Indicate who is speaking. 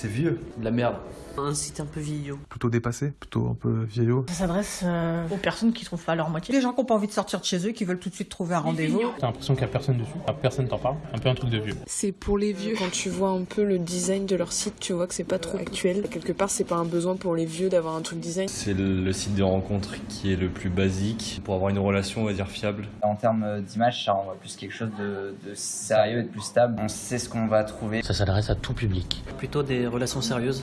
Speaker 1: C'est vieux.
Speaker 2: De la merde.
Speaker 3: Un site un peu vieillot.
Speaker 4: Plutôt dépassé, plutôt un peu vieillot.
Speaker 5: Ça s'adresse euh, aux personnes qui trouvent pas leur moitié.
Speaker 6: Les gens qui n'ont pas envie de sortir de chez eux, qui veulent tout de suite trouver un rendez-vous.
Speaker 7: T'as l'impression qu'il n'y a personne dessus, Enfin, personne t'en parle, un peu un truc de vieux.
Speaker 8: C'est pour les vieux. Quand tu vois un peu le design de leur site, tu vois que c'est pas trop actuel. Quelque part, c'est pas un besoin pour les vieux d'avoir un truc design.
Speaker 1: C'est le site de rencontre qui est le plus basique pour avoir une relation, on va dire, fiable.
Speaker 9: En termes d'image, ça renvoie plus quelque chose de, de sérieux et de plus stable. On sait ce qu'on va trouver.
Speaker 2: Ça s'adresse à tout public.
Speaker 3: Plutôt des relations sérieuses.